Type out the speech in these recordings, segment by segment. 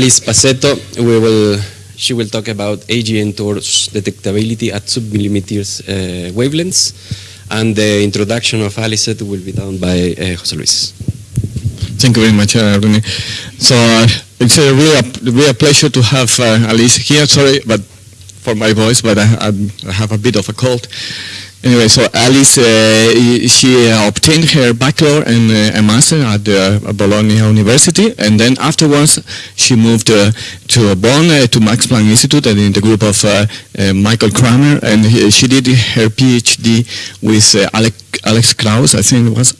Alice Pasetto. We will, she will talk about AGN torus detectability at submillimeters uh, wavelengths. And the introduction of Alice will be done by uh, Jose Luis. Thank you very much, uh, Rene. So uh, it's a real, a pleasure to have uh, Alice here. Sorry, but for my voice, but I, I have a bit of a cold. Anyway, so Alice, uh, she uh, obtained her bachelor and uh, a master at the Bologna University, and then afterwards she moved uh, to Bonn uh, to Max Planck Institute and in the group of uh, Michael Kramer, and he, she did her PhD with Alex, Alex Kraus, I think it was,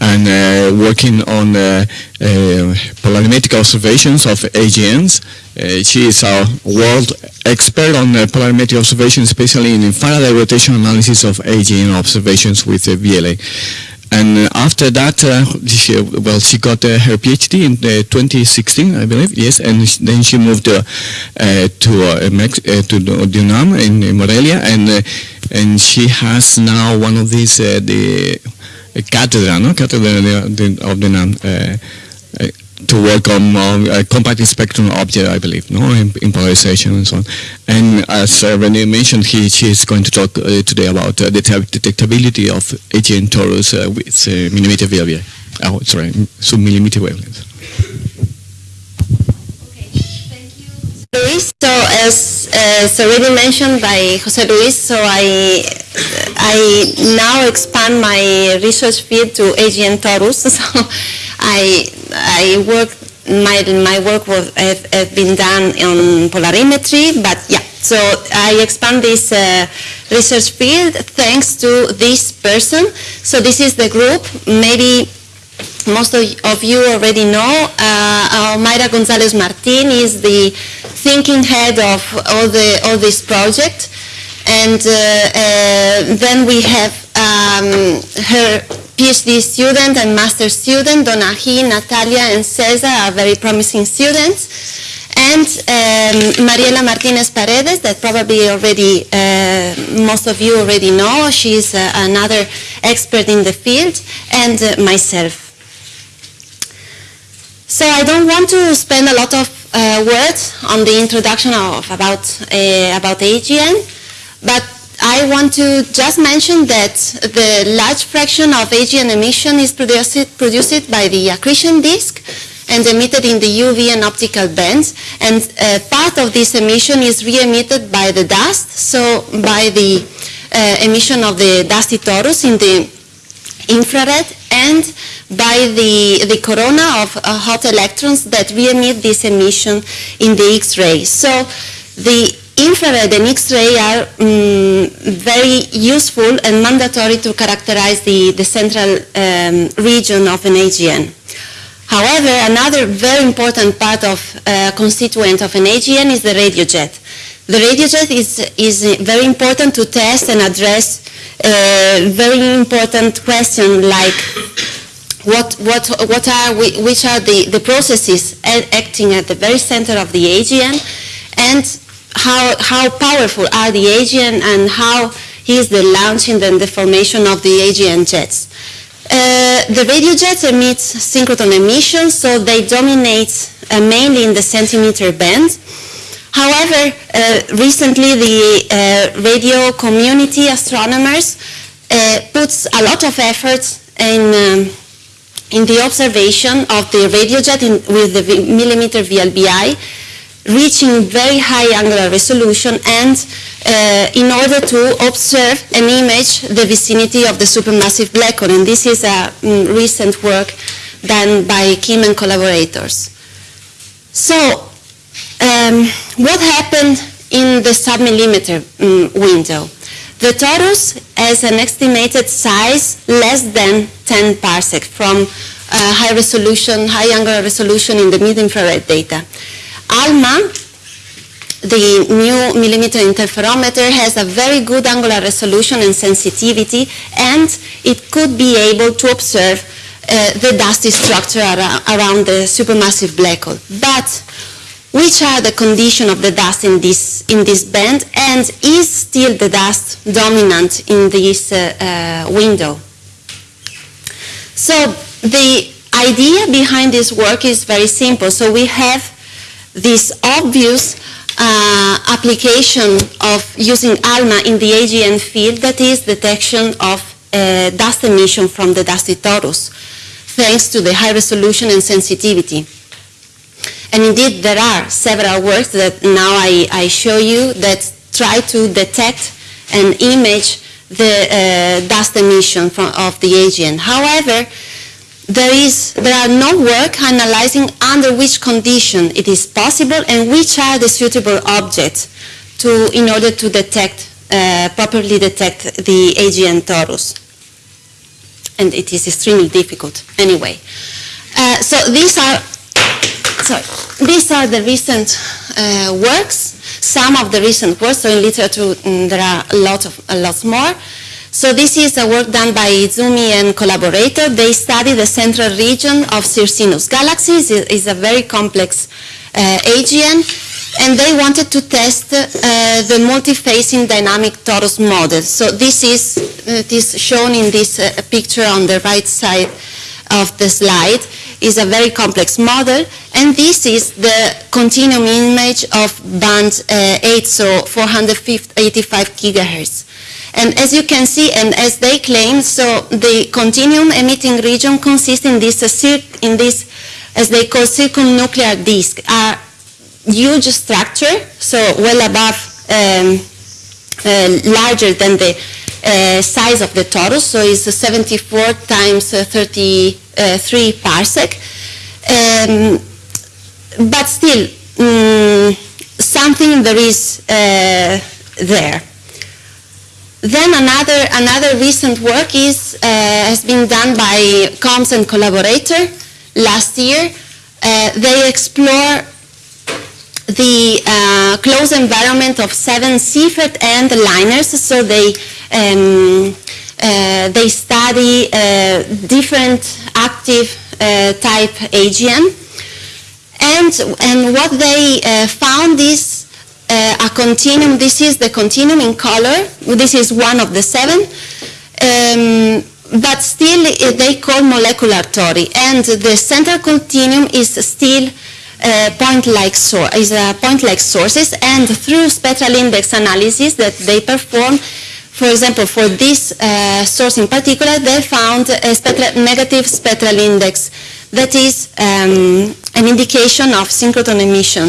and working on Eh, polarimetric observations of AGNs. Eh, she is a world expert on eh, polarimetric observations, especially in infrared rotation analysis of AGN observations with the VLA. And uh, after that, uh, she, well, she got uh, her PhD in 2016, I believe, yes, and then she moved to to to UNAM in, in Morelia, and and she has now one of these the cátedra, no, cátedra of the, of the UNAM to work on uh, compact spectrum object, I believe, no, in, polarization and so on. And as uh, Rene mentioned, he, she is going to talk uh, today about uh, the detectability of AGN torus uh, with uh, millimeter VLBI. Oh, sorry, sub-millimeter wavelengths. Okay, thank you, Luis. So as, as already mentioned by Jose Luis, so I I now expand my research field to AGN torus. So I I work my my work was have, have been done on polarimetry, but yeah. So I expand this uh, research field thanks to this person. So this is the group. Maybe most of, you already know. Uh, Mayra Gonzalez Martin is the thinking head of all the all this project, and uh, uh, then we have um, her PhD student and master student, Donaji, Natalia, and Cesar are very promising students. And um, Mariela Martinez Paredes, that probably already, uh, most of you already know. She's uh, another expert in the field, and uh, myself. So I don't want to spend a lot of uh, words on the introduction of about, about AGN, but I want to just mention that the large fraction of AGN emission is produced, produced by the accretion disk and emitted in the UV and optical bands. And uh, part of this emission is re-emitted by the dust, so by the uh, emission of the dusty torus in the infrared and by the, the corona of uh, hot electrons that re-emit this emission in the X-ray. So the infrared and X-ray are um, very useful and mandatory to characterize the, the central um, region of an AGN. However, another very important part of uh, constituent of an AGN is the radio jet. The radio jet is, is very important to test and address uh, very important question like what, what, what are we, which are the, the processes acting at the very center of the AGN and how, how powerful are the AGN and how is the launching and the formation of the AGN jets. Uh, the radio jets emit synchrotron emissions, so they dominate uh, mainly in the centimeter band. However, uh, recently the uh, radio community astronomers uh, puts a lot of effort in, um, in the observation of the radio jet in, with the millimeter VLBI reaching very high angular resolution and uh, in order to observe and image the vicinity of the supermassive black hole. And this is a um, recent work done by Kim and collaborators. So um, what happened in the submillimeter um, window? The torus has an estimated size less than 10 parsec from uh, high resolution, high angular resolution in the mid-infrared data. ALMA, the new millimeter interferometer, has a very good angular resolution and sensitivity, and it could be able to observe uh, the dusty structure around, around the supermassive black hole. But which are the conditions of the dust in this, in this band, and is still the dust dominant in this uh, uh, window? So the idea behind this work is very simple. So we have this obvious uh, application of using ALMA in the AGN field, that is detection of uh, dust emission from the dusty torus, thanks to the high resolution and sensitivity. And indeed, there are several works that now I, I show you that try to detect and image the uh, dust emission from, of the AGN. However, there is there are no work analyzing under which condition it is possible and which are the suitable objects to in order to detect uh, properly detect the AGN torus. And it is extremely difficult anyway. Uh, so these are sorry, these are the recent uh, works. Some of the recent works. So in literature mm, there are a lot of a lot more. So this is a work done by Izumi and collaborator. They study the central region of Circinus galaxies. It is a very complex uh, AGN, and they wanted to test uh, the multi-phasing dynamic torus model. So this is it is shown in this uh, picture on the right side of the slide. is a very complex model, and this is the continuum image of band uh, 8, so 485 gigahertz. And as you can see, and as they claim, so the continuum emitting region consists in this, uh, in this as they call circumnuclear disk, a huge structure, so well above, um, uh, larger than the uh, size of the torus, so it's 74 times uh, 33 parsec. Um, but still, um, something there is uh, there. Then another, another recent work is, uh, has been done by Combes and collaborator last year. Uh, they explore the uh, closed environment of seven Seyfert and LINERs, so they um, uh, they study uh, different active uh, type AGN, and and what they found is a continuum. This is the continuum in color. This is one of the seven. Um, but still they call molecular tori, and the central continuum is still uh, point-like so is a point-like sources, and through spectral index analysis that they perform, for example, for this uh, source in particular, they found a spectral, negative spectral index that is um, an indication of synchrotron emission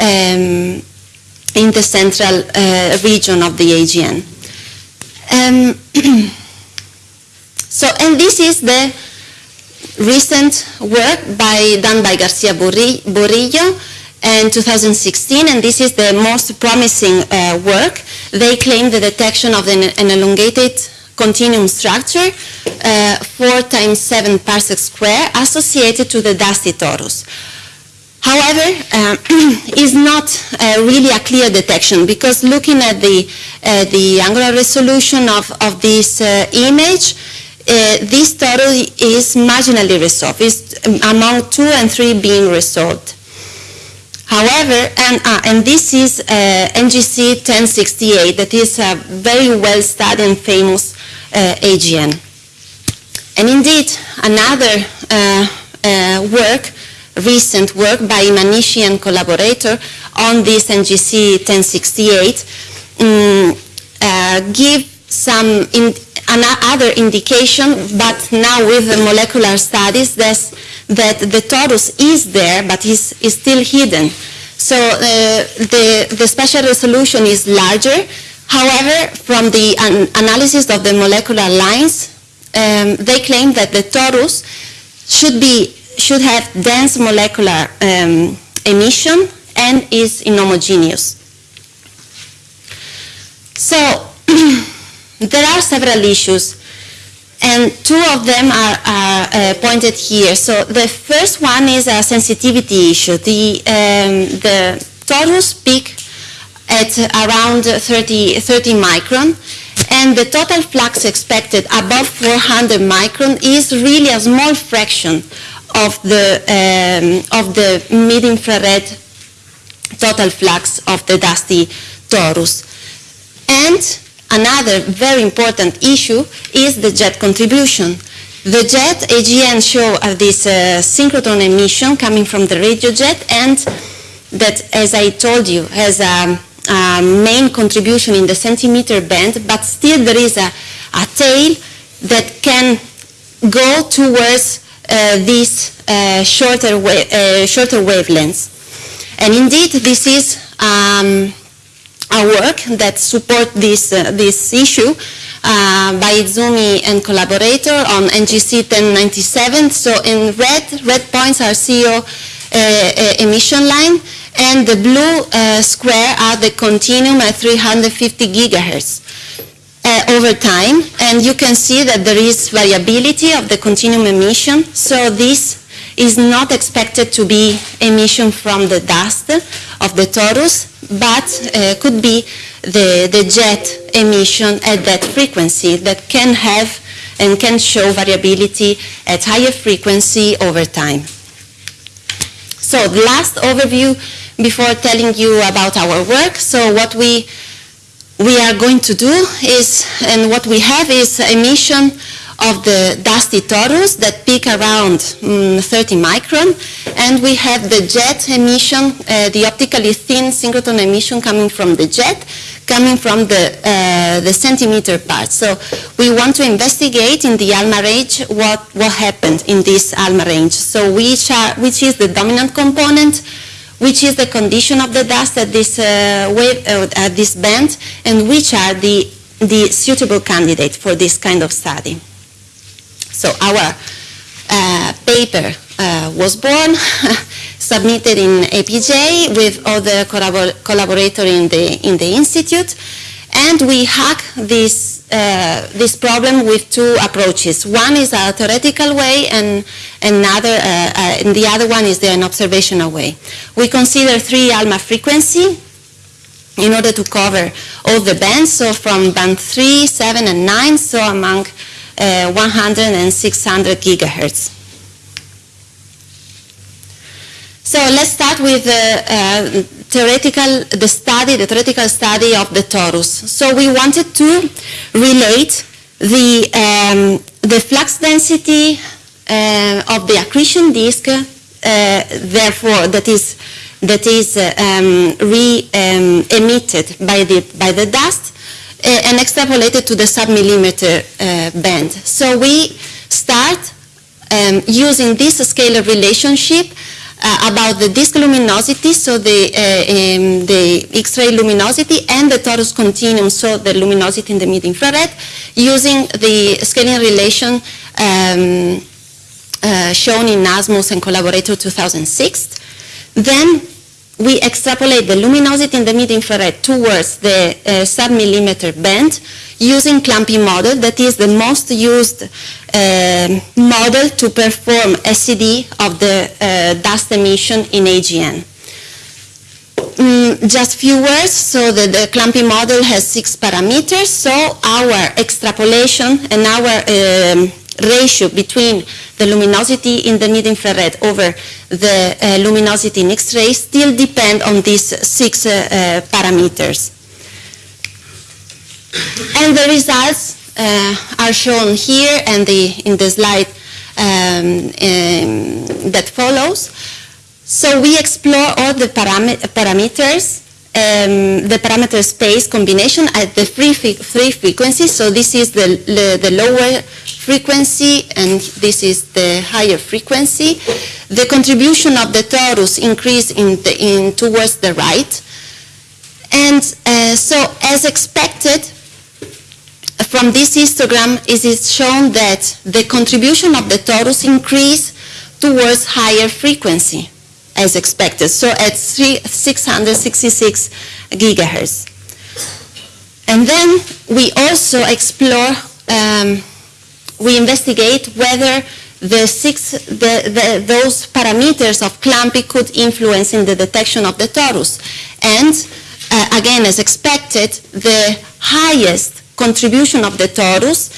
um, in the central uh, region of the AGN. Um, So, and this is the recent work by, done by Garcia Burillo in 2016, and this is the most promising uh, work. They claim the detection of an, an elongated continuum structure, uh, 4 times 7 parsec square, associated to the dusty torus. However, uh, is not uh, really a clear detection because looking at the, uh, the angular resolution of, of this uh, image, uh, this total is marginally resolved. It's among two and three being resolved. However, and, uh, and this is uh, NGC 1068, that is a very well studied and famous AGN. And indeed, another work, recent work by Imanishi and collaborator on this NGC 1068, um, give some in, another indication, but now with the molecular studies, that the torus is there, but is, is still hidden. So uh, the, the spatial resolution is larger. However, from the an analysis of the molecular lines, um, they claim that the torus should, be, should have dense molecular um, emission and is inhomogeneous. So There are several issues, and two of them are, are uh, pointed here. So the first one is a sensitivity issue. The, um, the torus peak at around 30, 30 micron, and the total flux expected above 400 micron is really a small fraction of the, um, of the mid-infrared total flux of the dusty torus. And Another very important issue is the jet contribution. The jet AGN show uh, this uh, synchrotron emission coming from the radio jet and that, as I told you, has a, a main contribution in the centimeter band, but still there is a, a tail that can go towards these uh, shorter, wa- uh, shorter wavelengths. And indeed, this is um, a work that support this, uh, this issue uh, by Izumi and collaborator on NGC 1097. So in red, red points are CO uh, uh, emission line, and the blue uh, square are the continuum at 350 gigahertz uh, over time, and you can see that there is variability of the continuum emission. So this is not expected to be emission from the dust of the torus, but uh, could be the, the jet emission at that frequency that can have and can show variability at higher frequency over time. So the last overview before telling you about our work. So what we we are going to do is, and what we have is emission of the dusty torus that peak around mm, 30 micron, and we have the jet emission, uh, the optically thin synchrotron emission coming from the jet, coming from the, uh, the centimeter part. So we want to investigate in the ALMA range what, what happened in this ALMA range. So which, are, which is the dominant component, which is the condition of the dust at this uh, wave, uh, at this band, and which are the, the suitable candidates for this kind of study. So our uh, paper uh, was born, submitted in APJ with other collabor collaborators in the, in the institute, and we hack this, uh, this problem with two approaches. One is a theoretical way, and another, uh, uh, and the other one is an observational way. We consider three ALMA frequency in order to cover all the bands, so from band 3, 7, and 9, so among uh, 100 and 600 gigahertz. So let's start with the uh, theoretical, the study, the theoretical study of the torus. So we wanted to relate the, um, the flux density uh, of the accretion disk, uh, therefore that is, that is uh, um, re-emitted by, the, by the dust, uh, and extrapolated to the sub-millimeter uh, band. So we start um, using this scalar relationship uh, about the disk luminosity, so the, uh, um, the X-ray luminosity, and the torus continuum, so the luminosity in the mid-infrared, using the scaling relation um, uh, shown in Asmus and Collaborator 2006. Then we extrapolate the luminosity in the mid-infrared towards the uh, sub-millimeter band using Clumpy model that is the most used uh, model to perform SED of the uh, dust emission in AGN. Mm, just few words, so the, the Clumpy model has six parameters, so our extrapolation and our um, ratio between the luminosity in the mid-infrared over the uh, luminosity in X-ray still depend on these six uh, uh, parameters. And the results uh, are shown here and the, in the slide um, um, that follows. So we explore all the param parameters um, the parameter space combination at the three, three frequencies. So this is the, the, the, lower frequency and this is the higher frequency. The contribution of the torus increase in, the, in towards the right. And uh, so as expected, from this histogram it is shown that the contribution of the torus increase towards higher frequency as expected, so at three, 666 gigahertz. And then we also explore, um, we investigate whether the six, the, the, those parameters of Clumpy could influence in the detection of the torus. And uh, again, as expected, the highest contribution of the torus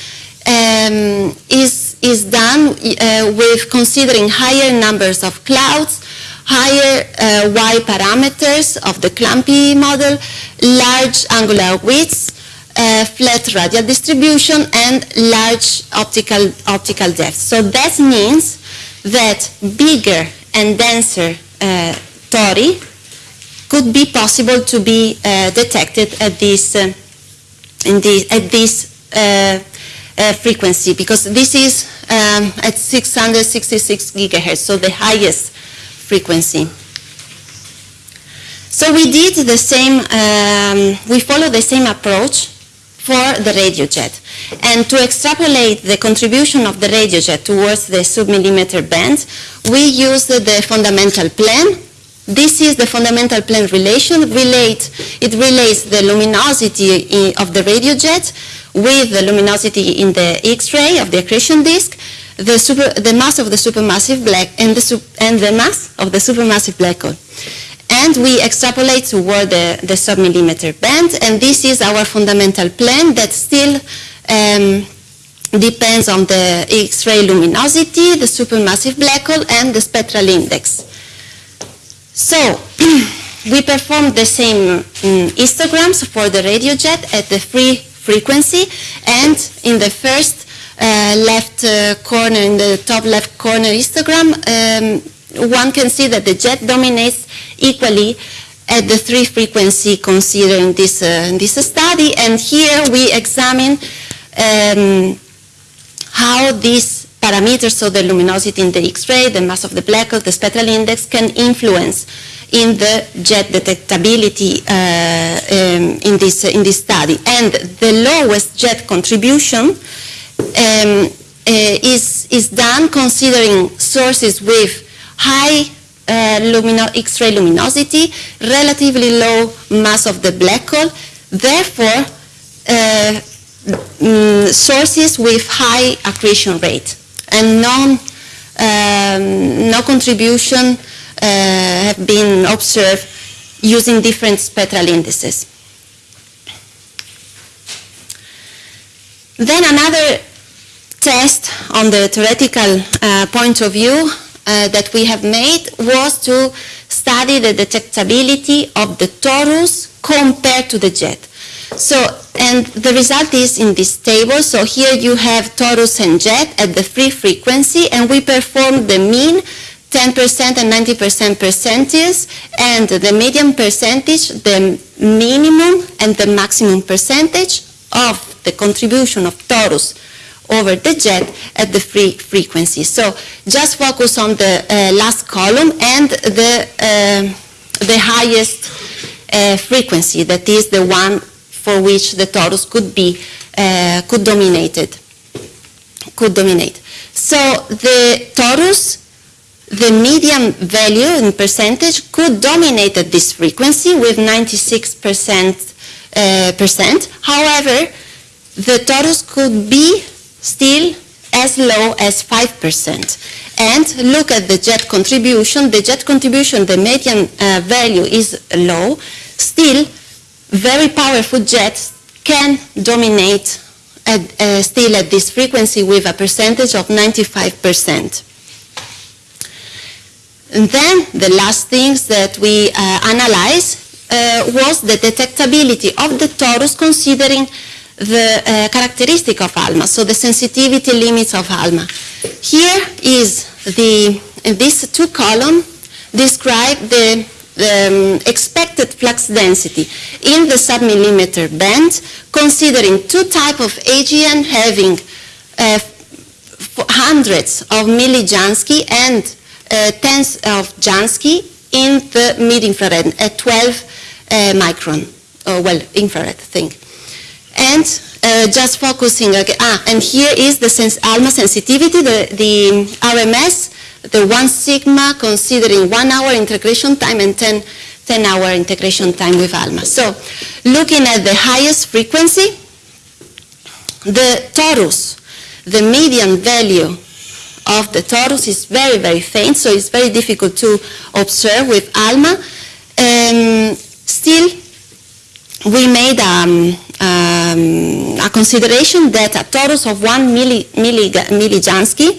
um, is, is done uh, with considering higher numbers of clouds, higher uh, Y parameters of the Clumpy model, large angular widths, uh, flat radial distribution, and large optical, optical depth. So that means that bigger and denser uh, tori could be possible to be uh, detected at this, uh, in the, at this uh, uh, frequency because this is um, at 666 gigahertz, so the highest frequency. So we did the same, um, we follow the same approach for the radio jet. And to extrapolate the contribution of the radio jet towards the submillimeter band, we used the fundamental plane. This is the fundamental plane relation. Relate, it relates the luminosity of the radio jet with the luminosity in the X-ray of the accretion disk, the, super, the mass of the supermassive black and the, and the mass of the supermassive black hole and we extrapolate toward the, the submillimeter band, and this is our fundamental plan that still um, depends on the X-ray luminosity, the supermassive black hole, and the spectral index. So, we performed the same mm, histograms for the radio jet at the free frequency, and in the first uh, left uh, corner, in the top left corner histogram, um, one can see that the jet dominates equally at the three frequency considered in this, uh, this study. And here we examine um, how these parameters, so the luminosity in the X-ray, the mass of the black hole, the spectral index, can influence in the jet detectability uh, um, in, this, in this study. And the lowest jet contribution um, uh, is, is done considering sources with high uh, X-ray luminosity, relatively low mass of the black hole, therefore uh, mm, sources with high accretion rate and non, um, no contribution uh, have been observed using different spectral indices. Then another test on the theoretical uh, point of view uh, that we have made was to study the detectability of the torus compared to the jet. So, and the result is in this table. So here you have torus and jet at the free frequency, and we performed the mean 10% and 90% percentiles, and the median percentage, the minimum and the maximum percentage of the contribution of torus over the jet at the free frequency. So just focus on the uh, last column and the, uh, the highest uh, frequency, that is the one for which the torus could be, uh, could dominated, could dominate. So the torus, the median value in percentage could dominate at this frequency with 96 percent, uh, percent. However, the torus could be still as low as 5%. And look at the jet contribution. The jet contribution, the median uh, value is low. Still, very powerful jets can dominate at, uh, still at this frequency with a percentage of 95%. And then the last things that we uh, analyzed uh, was the detectability of the torus considering the uh, characteristic of ALMA, so the sensitivity limits of ALMA. Here is the, these two columns describe the um, expected flux density in the submillimeter band, considering two type of AGN having uh, hundreds of millijansky and uh, tens of Jansky in the mid-infrared at 12 uh, micron, or well, infrared thing. And uh, just focusing, again, ah, and here is the sense, ALMA sensitivity, the, the RMS, the one sigma considering one hour integration time and 10, 10 hour integration time with ALMA. So looking at the highest frequency, the torus, the median value of the torus is very, very faint, so it's very difficult to observe with ALMA. Um, still, we made um, a consideration that a torus of 1 milli, milli, millijansky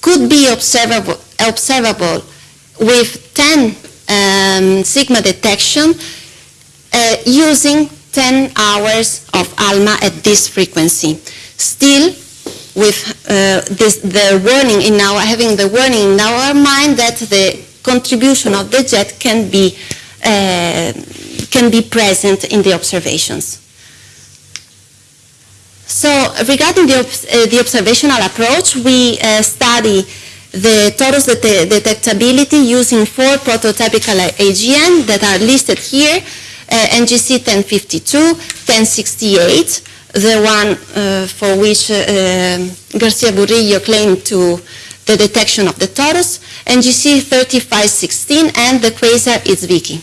could be observable, observable with 10 um, sigma detection uh, using 10 hours of ALMA at this frequency. Still, with uh, this, the warning in our having the warning in our mind that the contribution of the jet can be uh, can be present in the observations. So regarding the, uh, the observational approach, we uh, study the torus det- detectability using four prototypical AGN that are listed here, uh, NGC 1052, 1068, the one uh, for which uh, um, Garcia Burillo claimed to the detection of the torus, NGC 3516, and the quasar I Zwicky.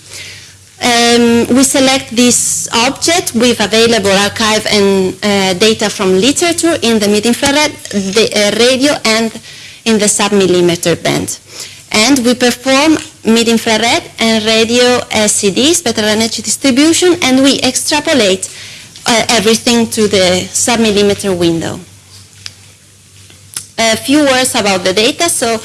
Um, we select this object with available archive and uh, data from literature in the mid-infrared, the uh, radio, and in the sub-millimeter band. And we perform mid-infrared and radio SED, spectral energy distribution, and we extrapolate uh, everything to the sub-millimeter window. A few words about the data. So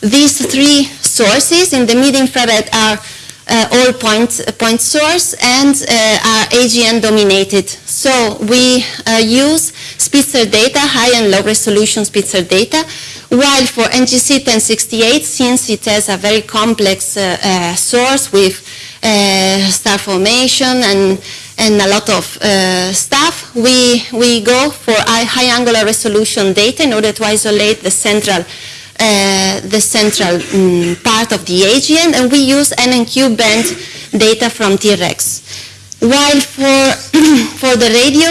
these three sources in the mid-infrared are uh, all point, point source and uh, are AGN dominated. So we uh, use Spitzer data, high and low resolution Spitzer data, while for NGC 1068, since it has a very complex uh, uh, source with uh, star formation and, and a lot of uh, stuff, we, we go for high angular resolution data in order to isolate the central uh, the central mm, part of the AGN, and we use NNQ band data from T-ReCS. While for, for the radio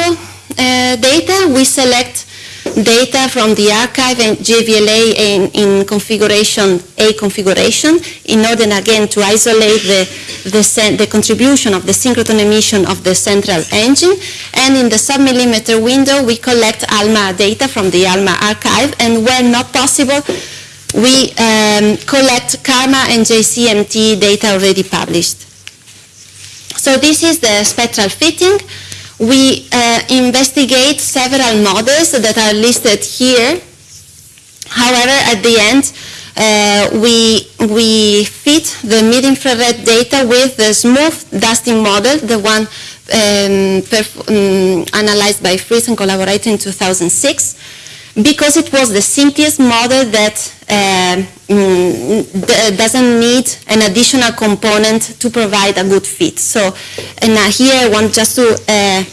uh, data, we select data from the archive and JVLA in, in configuration A configuration in order again to isolate the, the, the contribution of the synchrotron emission of the central engine. And in the sub-millimeter window, we collect ALMA data from the ALMA archive, and where not possible, we um, collect CARMA and JCMT data already published. So this is the spectral fitting. We uh, investigate several models that are listed here. However, at the end, uh, we, we fit the mid-infrared data with the smooth dusting model, the one um, um, analyzed by Fritz and collaborator in 2006 because it was the simplest model that uh, mm, d- doesn't need an additional component to provide a good fit. So, and uh, here I want just to uh,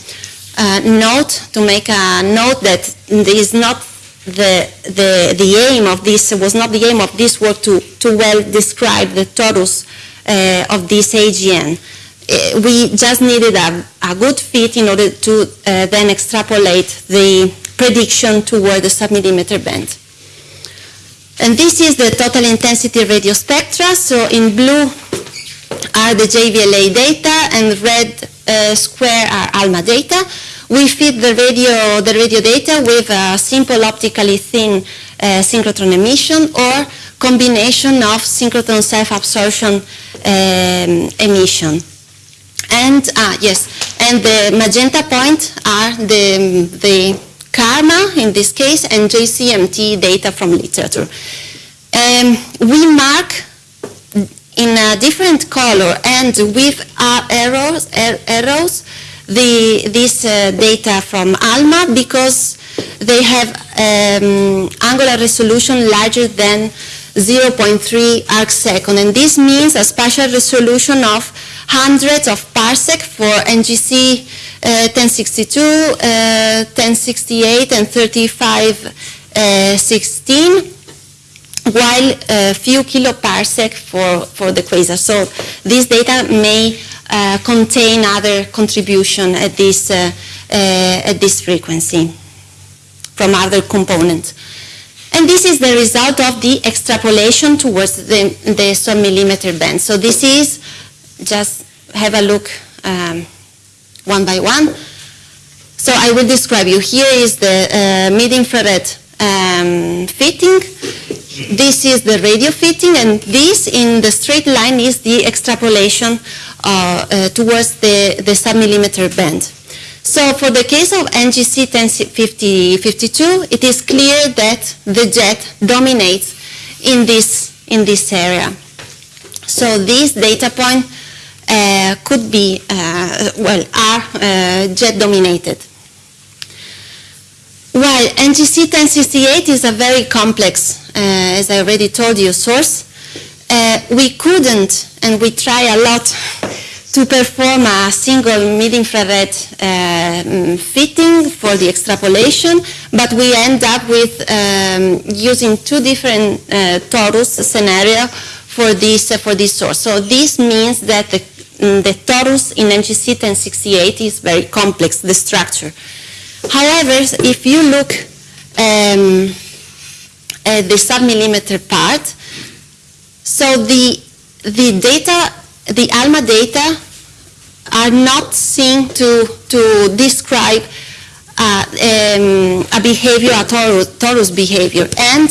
uh, note, to make a note that there is not the, the, the aim of this, was not the aim of this work to, to well describe the torus uh, of this AGN. Uh, we just needed a, a good fit in order to uh, then extrapolate the prediction toward the submillimeter band. And this is the total intensity radio spectra. So in blue are the JVLA data and red uh, square are ALMA data. We feed the radio, the radio data with a simple optically thin uh, synchrotron emission or combination of synchrotron self-absorption um, emission. And, ah, yes, and the magenta point are the, the CARMA in this case and JCMT data from literature. Um, we mark in a different color and with arrows, ar- arrows the, this uh, data from ALMA because they have um, angular resolution larger than 0.3 arc second and this means a spatial resolution of hundreds of parsec for NGC 1062, uh, 1068 and 3516 while a few kiloparsec for, for the quasar. So this data may uh, contain other contribution at this, uh, uh, at this frequency from other components. And this is the result of the extrapolation towards the, the sub-millimeter band. So this is, just have a look um, one by one. So I will describe you. Here is the uh, mid-infrared um, fitting. This is the radio fitting, and this in the straight line is the extrapolation uh, uh, towards the, the sub-millimeter band. So for the case of NGC 1052, it is clear that the jet dominates in this, in this area. So this data point could be, uh, well, are uh, jet dominated. While NGC 1068 is a very complex, uh, as I already told you, source, uh, we couldn't, and we try a lot, to perform a single mid-infrared uh, fitting for the extrapolation, but we end up with um, using two different uh, torus scenario for this, uh, for this source. So this means that the, the torus in NGC 1068 is very complex, the structure. However, if you look um, at the submillimeter part, so the, the data, the ALMA data are not seen to, to describe uh, um, a behavior, a torus, torus behavior. And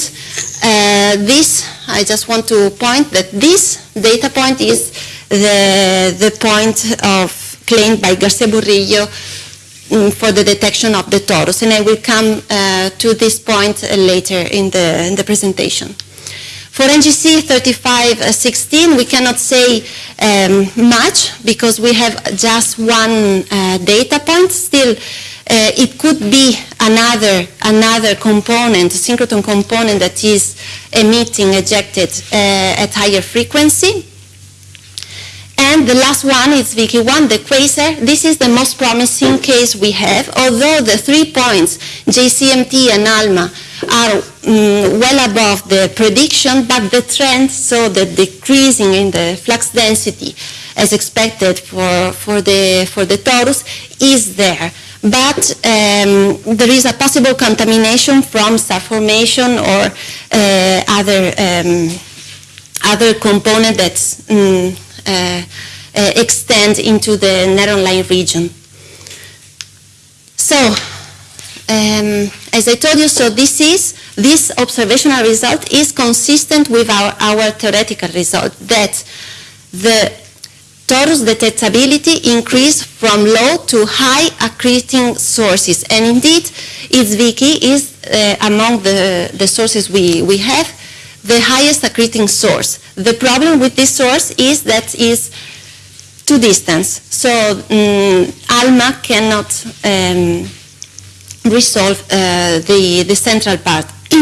uh, this, I just want to point that this data point is the, the point of claimed by Garcia Burillo mm, for the detection of the torus. And I will come uh, to this point uh, later in the, in the presentation. For NGC 3516, we cannot say um, much because we have just one uh, data point. Still, uh, it could be another another component, synchrotron component that is emitting ejected uh, at higher frequency. And the last one is Vicky1, the quasar. This is the most promising case we have, although the three points, JCMT and ALMA, are mm, well above the prediction, but the trend, so the decreasing in the flux density as expected for, for, the, for the torus, is there. But um, there is a possible contamination from star formation or uh, other, um, other component that's mm, extend into the narrow line region. So, um, as I told you, so this is, this observational result is consistent with our, our theoretical result that the torus detectability increase from low to high accreting sources. And indeed, its is uh, among the, the sources we, we have, the highest accreting source. The problem with this source is that is too distant. So um, ALMA cannot um, resolve uh, the, the central part.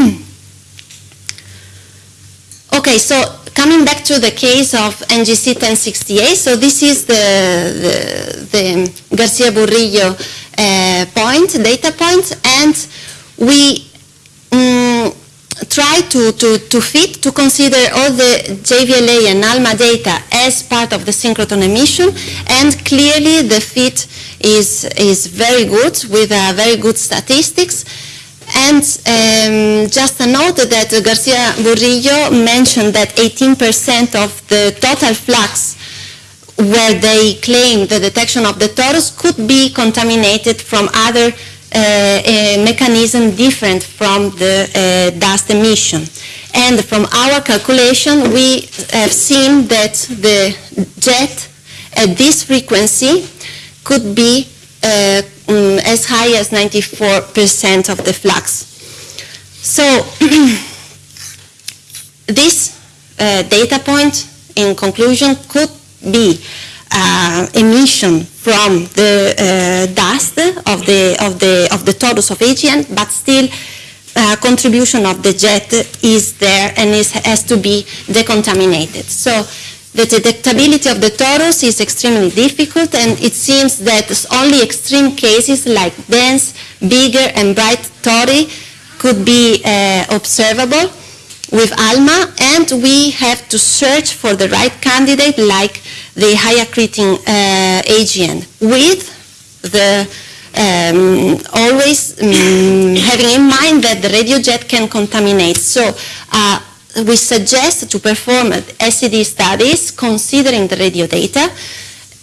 okay, so coming back to the case of NGC 1068, so this is the, the, the Garcia Burillo uh, point, data point, and we um, try to, to, to fit, to consider all the JVLA and ALMA data as part of the synchrotron emission, and clearly the fit is, is very good with uh, very good statistics. And um, just a note that Garcia Burillo mentioned that 18% of the total flux where they claim the detection of the torus could be contaminated from other mechanism different from the uh, dust emission. And from our calculation, we have seen that the jet at this frequency could be uh, um, as high as 94% of the flux. So this uh, data point, in conclusion, could be uh, emission from the uh, dust of the of the of the torus of AGN, but still uh, contribution of the jet is there and is, has to be decontaminated. So the detectability of the torus is extremely difficult and it seems that only extreme cases like dense, bigger and bright tori could be uh, observable with ALMA and we have to search for the right candidate like the high accreting uh, AGN with the um, always um, having in mind that the radio jet can contaminate. So uh, we suggest to perform SED studies considering the radio data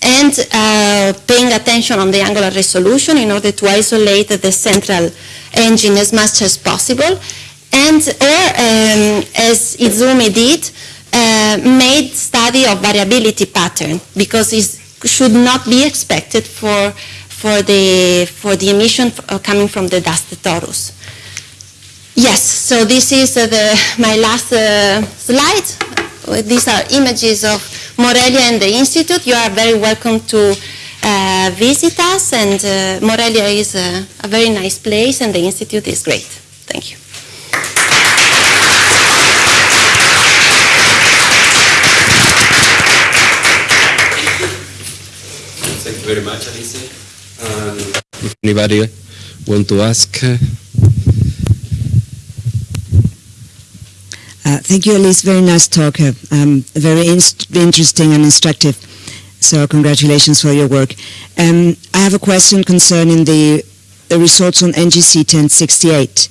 and uh, paying attention on the angular resolution in order to isolate the central engine as much as possible. And or, um, as Izumi did, uh, made study of variability pattern because it should not be expected for, for, the, for the emission uh, coming from the dust torus. Yes, so this is uh, the, my last uh, slide. These are images of Morelia and the Institute. You are very welcome to uh, visit us and uh, Morelia is a, a, very nice place and the Institute is great. Thank you. You very much, Alice. Um, if anybody want to ask, uh, thank you, Elise. Very nice talk. Uh, um, very inst- interesting and instructive. So congratulations for your work. Um, I have a question concerning the, the results on NGC 1068.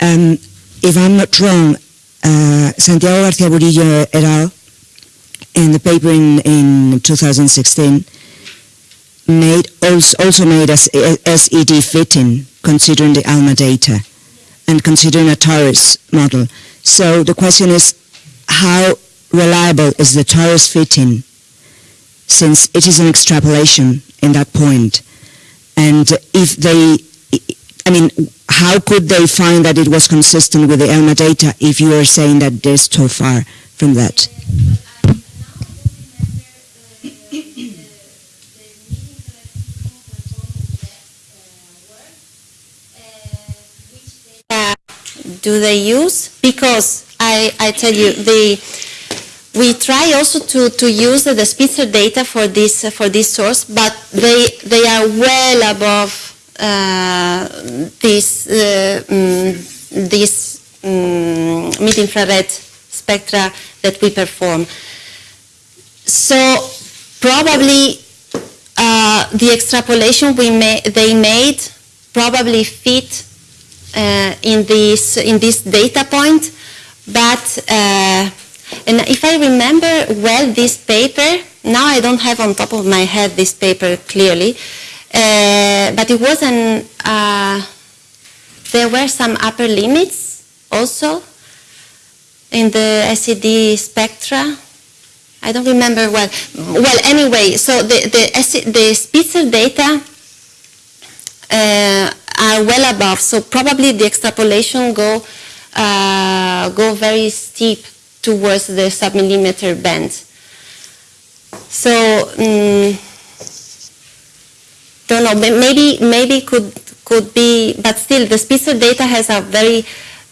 Um, if I'm not wrong, uh, Santiago García Burillo et al. in the paper in, in 2016 made also, made as SED fitting considering the ALMA data and considering a torus model. So the question is, how reliable is the torus fitting since it is an extrapolation in that point? And if they, I mean, how could they find that it was consistent with the ALMA data if you are saying that they're so far from that? Do they use? Because I, I tell you, the, we try also to, to use the Spitzer data for this, for this source, but they, they are well above uh, this, uh, mm, this mm, mid-infrared spectra that we perform. So probably uh, the extrapolation we ma- they made probably fit in this in this data point, but uh, and if I remember well this paper, now I don't have on top of my head this paper clearly, uh, but it was an uh, there were some upper limits also in the SED spectra. I don't remember well. Well, anyway, so the the, the Spitzer data uh, are well above. So probably the extrapolation go uh, go very steep towards the submillimeter band. So mm, don't know. may- Maybe maybe could could be, but still the Spitzer data has a very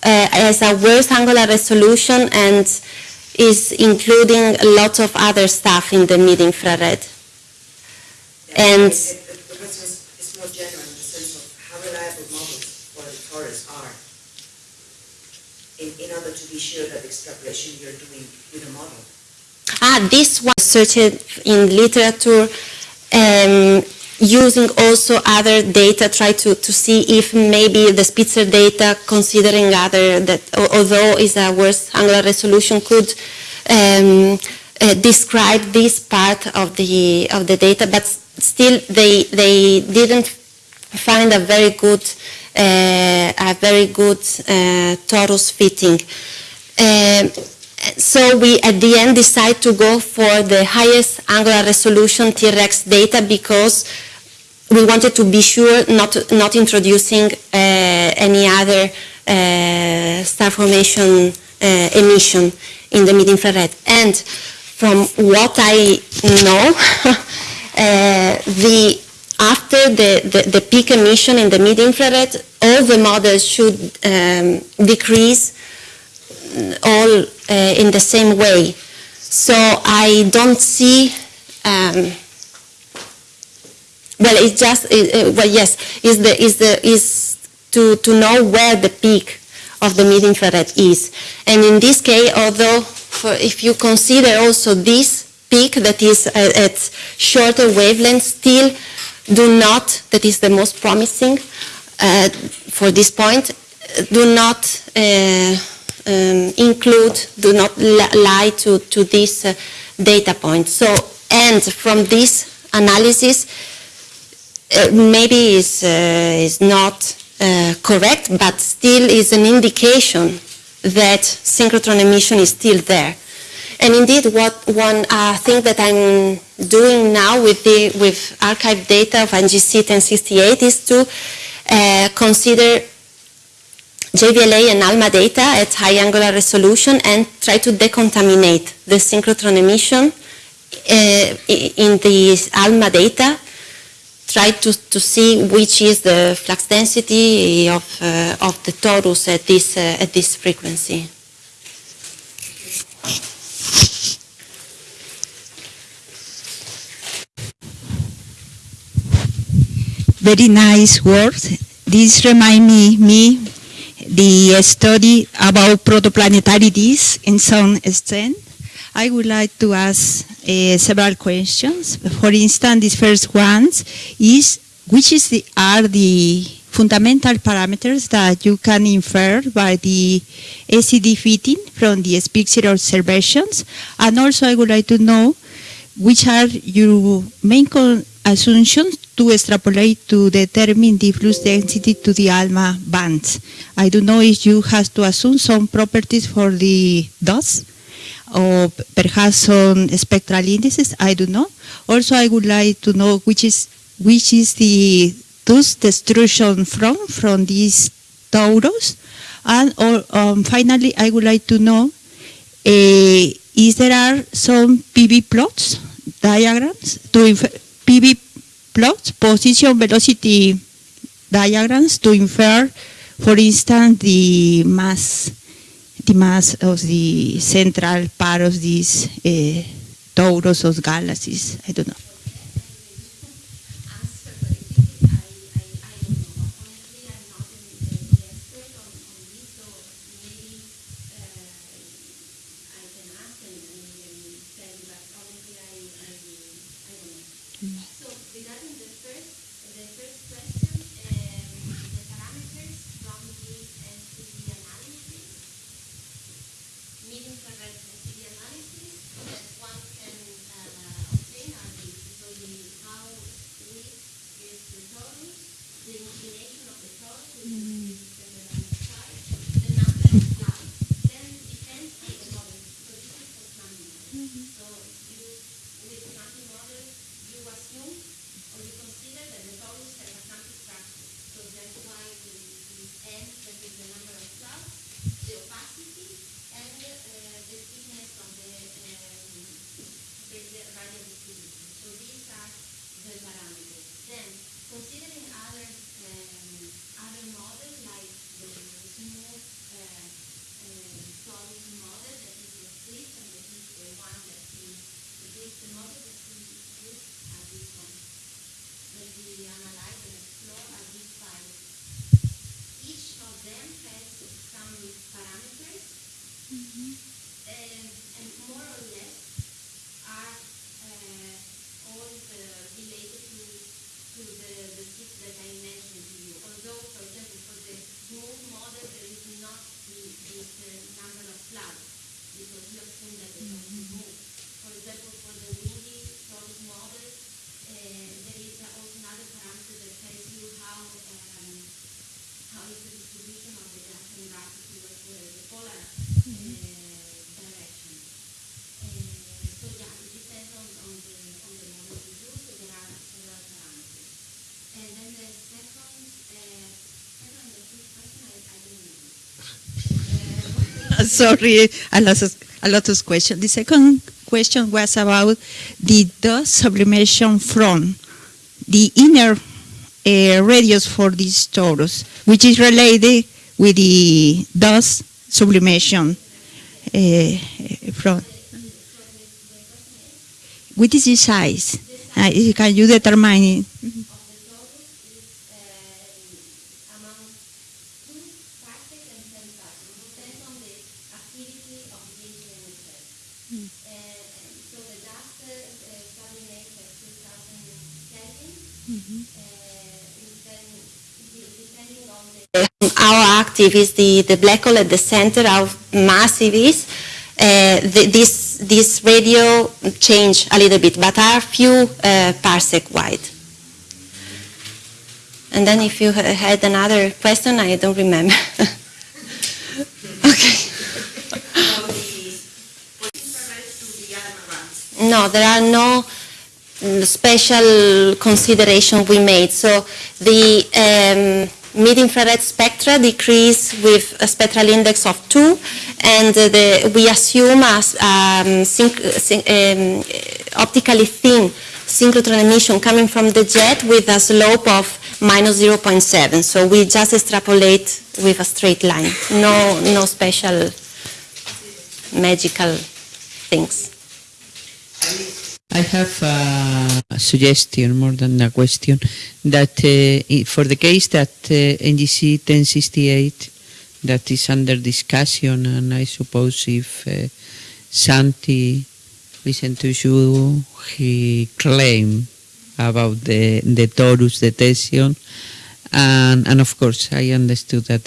uh, has a worse angular resolution and is including lots of other stuff in the mid infrared. And The the question is is more general in the sense of how reliable models for the torus are in, in order to be that extrapolation you're doing with a model. Ah, this was searched in literature um, using also other data, try to, to see if maybe the Spitzer data, considering other, that although is a worse angular resolution, could um, uh, describe this part of the, of the data, but still they, they didn't find a very good, uh, a very good uh, torus fitting. Um, so we at the end decide to go for the highest angular resolution T-ReCS data because we wanted to be sure not not introducing uh, any other uh, star formation uh, emission in the mid-infrared. And from what I know, the after the, the, the peak emission in the mid-infrared, all the models should um, decrease all uh, in the same way. So I don't see. Um, well, it's just uh, well, yes, is the is the is to to know where the peak of the mid infrared is, and in this case, although for, if you consider also this peak that is uh, at shorter wavelengths, still do not that is the most promising uh, for this point. Do not uh, um, include, do not lie to, to this uh, data point. So, and from this analysis, uh, maybe is, uh, is not uh, correct, but still is an indication that synchrotron emission is still there. And indeed, what one uh, thing that I'm doing now with the with archive data of NGC 1068 is to uh, consider JVLA and ALMA data at high angular resolution and try to decontaminate the synchrotron emission uh, in the ALMA data. Try to, to see which is the flux density of, uh, of the torus at this, uh, at this frequency. very nice work. This remind me, me the study about protoplanetarities in some extent. I would like to ask uh, several questions. For instance, this first one is which is the, are the fundamental parameters that you can infer by the SED fitting from the Spitzer observations? And also I would like to know which are your main assumptions to extrapolate to determine the flux density to the ALMA bands. I don't know if you have to assume some properties for the dust or perhaps some spectral indices, I don't know. Also, I would like to know which is which is the dust destruction from from these torus, and or um, finally, I would like to know uh, is there are some PV plots diagrams to infer PV plots position velocity diagrams to infer, for instance, the mass the mass of the central part of these uh, torus or galaxies. I don't know. answer, but it is, I, I, I don't know. Honestly, I'm not an, an expert on, on this, so maybe uh, I can ask and, and you can tell me, but honestly, I, I, I don't know. So regarding the first, the first question, um, the parameters from the SED analysis, mid-infrared SED analysis, that one can uh, obtain are the, so the how weak is the torus, the inclination of the torus, which is the dynamic side, the number of flights, then depends on the model. So this is for planning model. So you, with planning model, you assume or you consider that the torus has a quantum structure. So that's why the, the n, that is the number of clouds, the opacity, and uh, the thickness of the um, the the radial distribution. So these are the parameters. Then, considering other um, other models like the smooth uh, uh, solid model that is the split and that is the one that is this the model that we use are this one that we analyze and explore are these five. Each of them has some parameters and, and more or less are uh, all uh, related to, to the, the six that I mentioned to you. Although, for example, for the smooth model, there is not the, this uh, number of clouds because you assume that they don't move. For example, for the windy solid model, uh, there is uh, also another parameter that tells you how um, how is the distribution of the gas and gas towards the, the polar uh, direction. Uh, so yeah, it depends on, on the on the model you use. So there are several parameters. And then the second, uh, second and the third question, I, I don't know. Uh, Sorry, a lot of a lot of questions. The second question was about the dust sublimation from the inner uh, radius for these torus, which is related with the dust sublimation uh, from. What is the size? Uh, can you determine it? of the torus is uh, among two parsec and ten parsec. Depends on the activity of the AGN itself. Uh, and so the dust uh, sublimate at 2000 Kelvin. Uh, and then de- depending on the active is the, the black hole at the center, how massive is, uh, the, this, this radio change a little bit, but are few uh, parsec wide. And then if you had another question, I don't remember. okay. No, there are no mm, special consideration we made. So the um, mid-infrared spectra decrease with a spectral index of 2, and uh, the, we assume as um, um, optically thin synchrotron emission coming from the jet with a slope of minus 0.7. So we just extrapolate with a straight line. No, no special magical things. I have a suggestion more than a question that uh, for the case that uh, NGC 1068 that is under discussion and I suppose if uh, Santi listen to you he claim about the the torus detection and and of course I understood that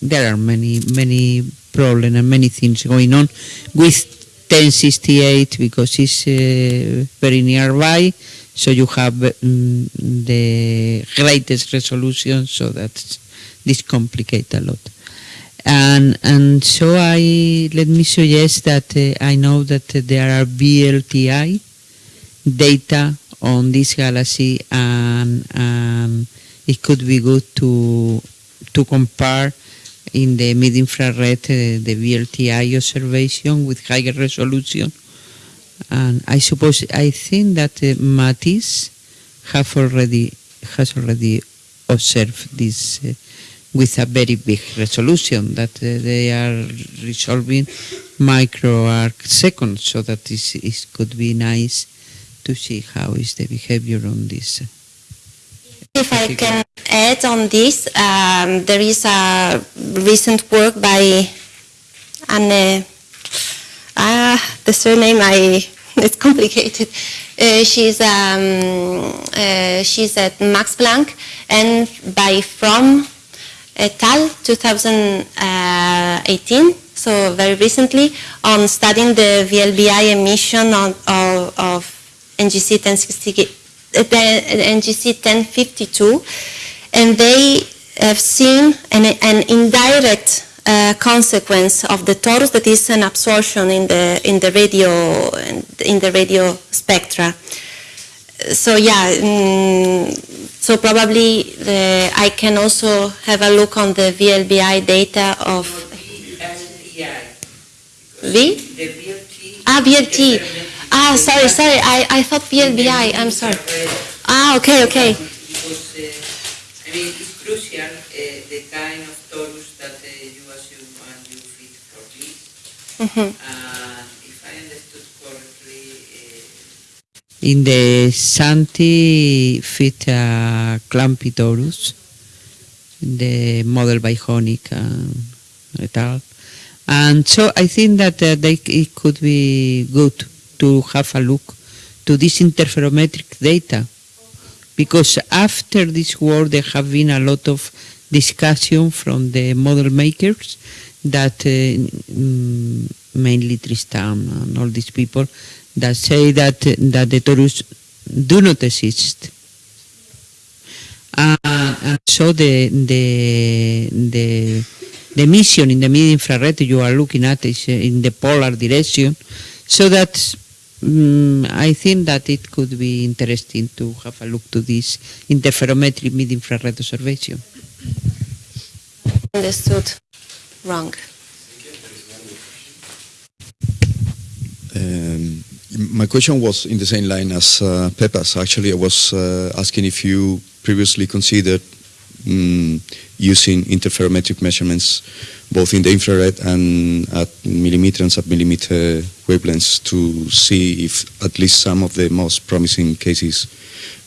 there are many many problems and many things going on with 1068 because it's uh, very nearby. So you have mm, the greatest resolution so that this complicate a lot. And and so I let me suggest that uh, I know that there are VLTI data on this galaxy and, and it could be good to to compare in the mid-infrared uh, the VLTI observation with higher resolution and I suppose I think that uh, Matisse have already has already observed this uh, with a very big resolution that uh, they are resolving micro arc seconds so that this is, could be nice to see how is the behavior on this. If I can add on this, um, there is a recent work by Anne, ah, the surname I, it's complicated. Uh, she's, um, uh, she's at Max Planck and by Fromm et al. 2018, so very recently, on studying the VLBI emission on, of, of NGC 1060, uh, the NGC 1052, and they have seen an, an indirect uh, consequence of the torus that is an absorption in the in the radio in the radio spectra. So yeah, mm, so probably the, I can also have a look on the VLBI data of V. Ah, VLT. Ah, sorry, sorry. I, I thought VLBI. I'm sorry. Ah, okay, okay. Because, uh, I mean, it's crucial uh, the kind of torus that uh, you assume and you fit for this. And if I understood correctly, uh, in the Santi fit uh, Clumpy torus, the model by Honig and et al. And so I think that uh, they, it could be good to have a look to this interferometric data. Because after this war there have been a lot of discussion from the model makers that uh, mm, mainly Tristan and all these people that say that that the torus do not exist. Uh, and so the the the the mission in the mid infrared you are looking at is in the polar direction. So that mm, I think that it could be interesting to have a look to this interferometric mid infrared observation. Understood. Wrong. Um, my question was in the same line as uh, Pepa's. Actually, I was uh, asking if you previously considered mm, using interferometric measurements both in the infrared and at millimeter and submillimeter wavelengths to see if at least some of the most promising cases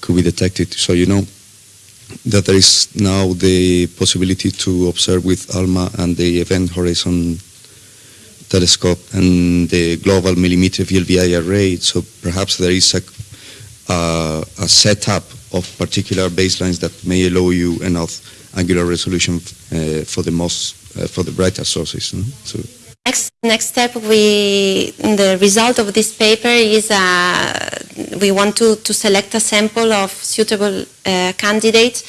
could be detected. So you know that there is now the possibility to observe with ALMA and the Event Horizon telescope and the global millimeter VLBI array. So perhaps there is a, uh, a setup of particular baselines that may allow you enough angular resolution uh, for the most uh, for the brighter sources. So Next, next step, we, the result of this paper is uh, we want to, to select a sample of suitable uh, candidates,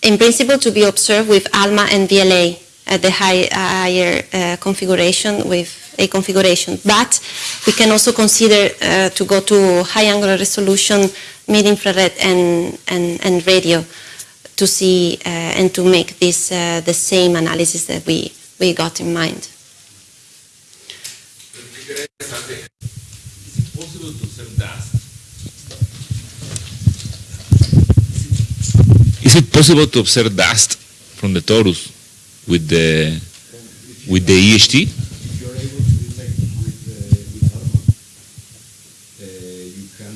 in principle to be observed with ALMA and VLA at the high, higher uh, configuration with a configuration. But we can also consider uh, to go to high angular resolution, mid-infrared and, and, and radio to see uh, and to make this uh, the same analysis that we, we got in mind. Is it possible to observe dust? Is it possible to observe dust from the torus with the with the EHT? If you're able to detect with, uh, with ALMA, uh, you can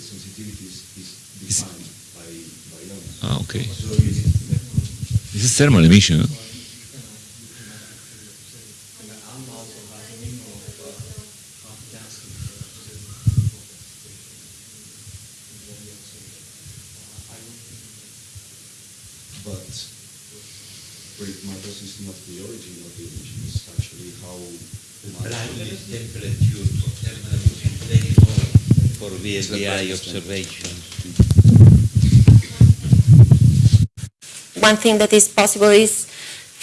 sensitivity is, is defined by, by ALMA. Ah, okay. So you need This is thermal emission. huh? But one thing that is possible is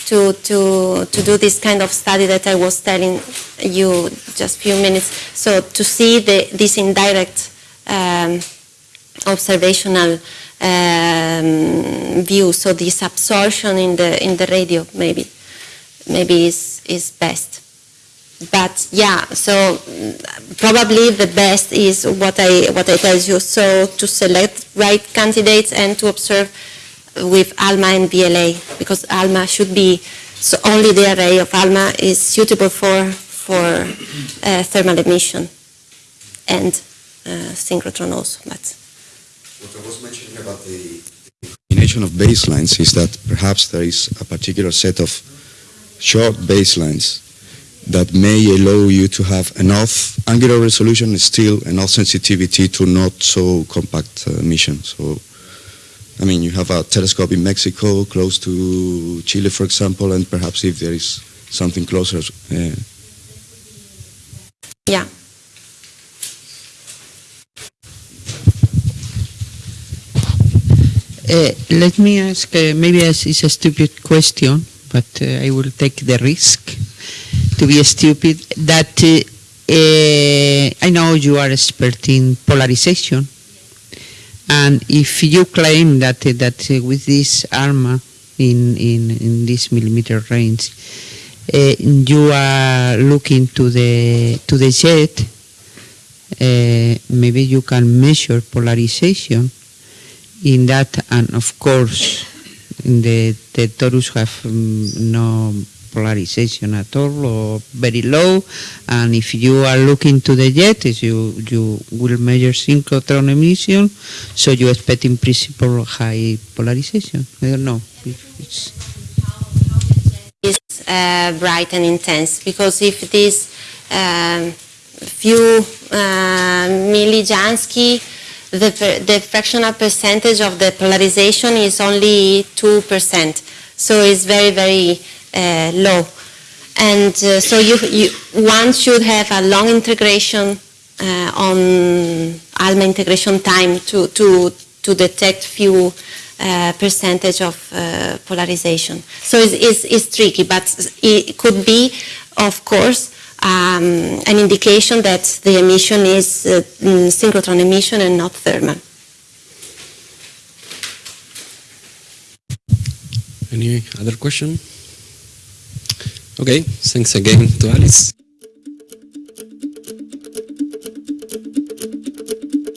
to, to, to do this kind of study that I was telling you just a few minutes. So to see the, this indirect um, observational um, view, so this absorption in the, in the radio maybe, maybe is, is best. But yeah, so mm, probably the best is what I, what I tell you. So to select right candidates and to observe with ALMA and VLA because ALMA should be, so only the array of ALMA is suitable for, for uh, thermal emission and uh, synchrotron also. But What I was mentioning about the combination of baselines is that perhaps there is a particular set of short baselines that may allow you to have enough angular resolution still enough sensitivity to not so compact uh, emission. So, I mean, you have a telescope in Mexico, close to Chile, for example, and perhaps if there is something closer, uh, yeah, Uh, let me ask, uh, maybe it's it's a stupid question, but uh, I will take the risk to be stupid. That uh, uh, I know you are expert in polarization, and if you claim that that uh, with this ALMA in, in, in this millimeter range, uh, you are looking to the to the jet, uh, maybe you can measure polarization in that, and of course, the, the torus have mm, no polarization at all or very low. And if you are looking to the jet, you, you will measure synchrotron emission, so you expect in principle high polarization. I don't know. It's is uh, bright and intense because if this um, few uh, millijansky, the, the fractional percentage of the polarization is only 2%. So it's very, very uh, low. And uh, so you, you, one should have a long integration uh, on ALMA integration time to, to, to detect few uh, percentage of uh, polarization. So it's, it's, it's tricky, but it could be, of course, um, an indication that the emission is uh, mm, synchrotron emission and not thermal. Any other question? Okay, thanks again to Alice.